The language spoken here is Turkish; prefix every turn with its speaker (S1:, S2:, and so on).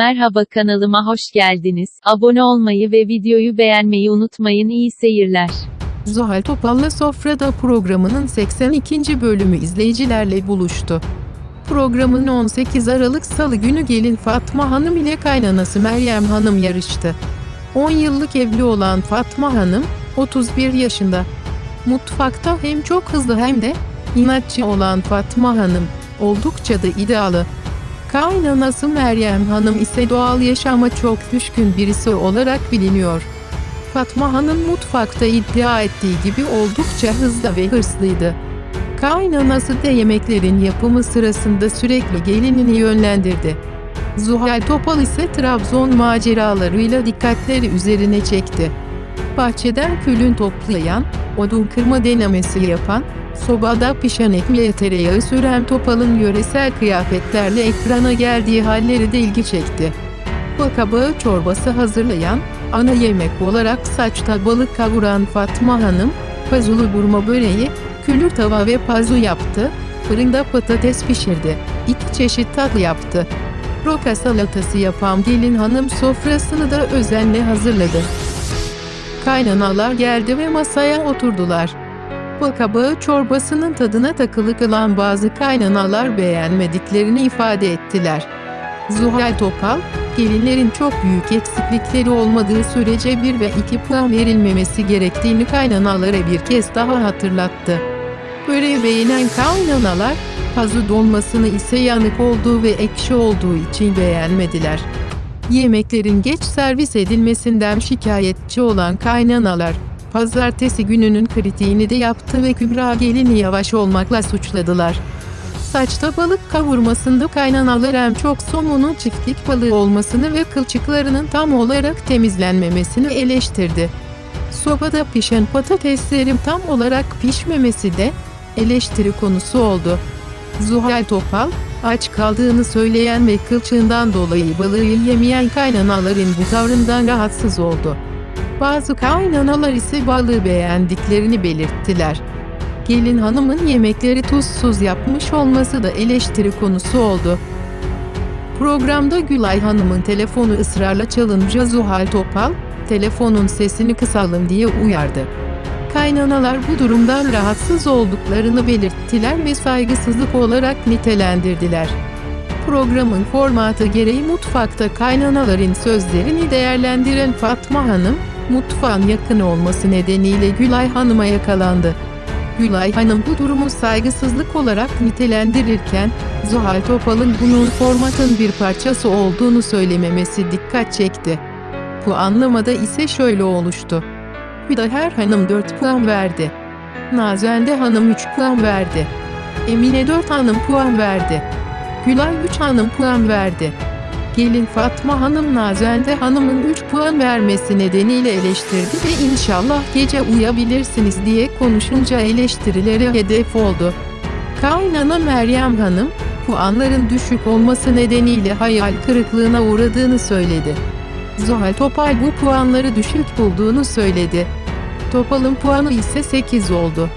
S1: Merhaba kanalıma hoş geldiniz. Abone olmayı ve videoyu beğenmeyi unutmayın. İyi seyirler.
S2: Zuhal Topal'la Sofra'da programının 82. bölümü izleyicilerle buluştu. Programın 18 Aralık Salı günü gelin Fatma Hanım ile kaynanası Meryem Hanım yarıştı. 10 yıllık evli olan Fatma Hanım, 31 yaşında. Mutfakta hem çok hızlı hem de inatçı olan Fatma Hanım, oldukça da iddialı. Kaynanası Meryem Hanım ise doğal yaşama çok düşkün birisi olarak biliniyor. Fatma Hanım mutfakta iddia ettiği gibi oldukça hızlı ve hırslıydı. Kaynanası da yemeklerin yapımı sırasında sürekli gelinini yönlendirdi. Zuhal Topal ise Trabzon maceralarıyla dikkatleri üzerine çekti. Bahçeden külün toplayan, odun kırma denemesi yapan, sobada pişen ekmeğe tereyağı süren Topal'ın yöresel kıyafetlerle ekrana geldiği halleri de ilgi çekti. Bakabağı çorbası hazırlayan, ana yemek olarak saçta balık kavuran Fatma Hanım, pazulu burma böreği, külür tava ve pazu yaptı, fırında patates pişirdi, iki çeşit tatlı yaptı. Roka salatası yapan gelin hanım sofrasını da özenle hazırladı. Kaynanalar geldi ve masaya oturdular. Bakabağı çorbasının tadına takılı kalan bazı kaynanalar beğenmediklerini ifade ettiler. Zuhal Topal, gelinlerin çok büyük eksiklikleri olmadığı sürece 1 ve 2 puan verilmemesi gerektiğini kaynanalara bir kez daha hatırlattı. Böreği beğenen kaynanalar, pazı dolmasını ise yanık olduğu ve ekşi olduğu için beğenmediler. Yemeklerin geç servis edilmesinden şikayetçi olan kaynanalar, pazartesi gününün kritiğini de yaptı ve Kübra gelini yavaş olmakla suçladılar. Saçta balık kavurmasında kaynanalar hem çok somunun çiftlik balığı olmasını ve kılçıklarının tam olarak temizlenmemesini eleştirdi. Sobada pişen patateslerin tam olarak pişmemesi de eleştiri konusu oldu. Zuhal Topal, aç kaldığını söyleyen ve kılçığından dolayı balığı yemeyen kaynanaların bu tavrından rahatsız oldu. Bazı kaynanalar ise balığı beğendiklerini belirttiler. Gelin hanımın yemekleri tuzsuz yapmış olması da eleştiri konusu oldu. Programda Gülay Hanım'ın telefonu ısrarla çalınca Zuhal Topal, telefonun sesini kısalım diye uyardı. Kaynanalar bu durumdan rahatsız olduklarını belirttiler ve saygısızlık olarak nitelendirdiler. Programın formatı gereği mutfakta kaynanaların sözlerini değerlendiren Fatma Hanım, mutfağın yakın olması nedeniyle Gülay Hanım'a yakalandı. Gülay Hanım bu durumu saygısızlık olarak nitelendirirken, Zuhal Topal'ın bunun formatın bir parçası olduğunu söylememesi dikkat çekti. Bu anlamada ise şöyle oluştu. Hüdaher Hanım 4 puan verdi. Nazende Hanım 3 puan verdi. Emine 4 Hanım puan verdi. Gülay 3 Hanım puan verdi. Gelin Fatma Hanım Nazende Hanım'ın 3 puan vermesi nedeniyle eleştirdi ve inşallah gece uyabilirsiniz diye konuşunca eleştirilere hedef oldu. Kaynana Meryem Hanım, puanların düşük olması nedeniyle hayal kırıklığına uğradığını söyledi. Zuhal Topal bu puanları düşük bulduğunu söyledi. Topal'ın puanı ise 8 oldu.